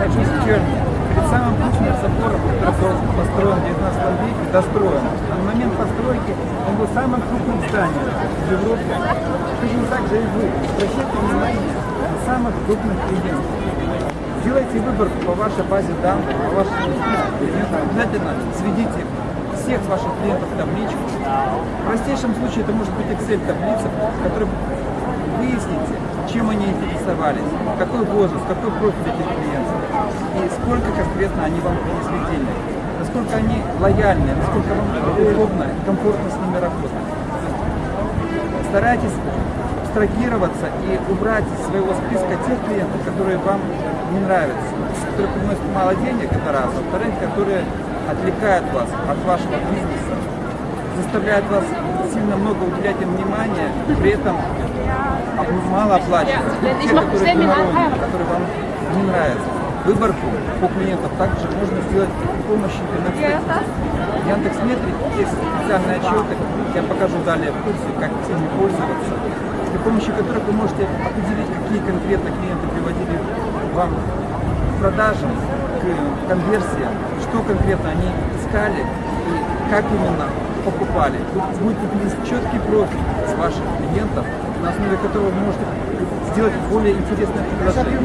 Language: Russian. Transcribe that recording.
Начнем с Черни. Перед самым крупным собором, который был построен в 19 веке, достроен. А на момент постройки он был самым крупным зданием в Европе. Точно так же и вы. Обращайте внимание на самых крупных клиентов. Сделайте выбор по вашей базе данных, по вашим клиентам. Обязательно сведите всех ваших клиентов в табличку. В простейшем случае это может быть Excel-таблица, в которой выясните, чем они интересовались, какой возраст, какой профиль этих клиентов и сколько конкретно они вам принесли денег, насколько они лояльны, насколько вам удобно и комфортно с ними работать. Старайтесь абстрагироваться и убрать из своего списка тех клиентов, которые вам не нравятся, которые приносят мало денег, это раз, во-вторых, которые отвлекают вас от вашего бизнеса, заставляют вас сильно много уделять им внимания, при этом мало оплачивать. Те, которые которые вам не нравятся. Выборку по клиентам также можно сделать при помощи интернет Яндекс.Метрик есть специальные отчеты, я покажу далее в курсе, как ими пользоваться, при помощи которых вы можете определить, какие конкретно клиенты приводили вам к продажам, к конверсиям, что конкретно они искали и как именно покупали. Тут будет выглядеть четкий профиль с ваших клиентов, на основе которого вы можете сделать более интересное предложение.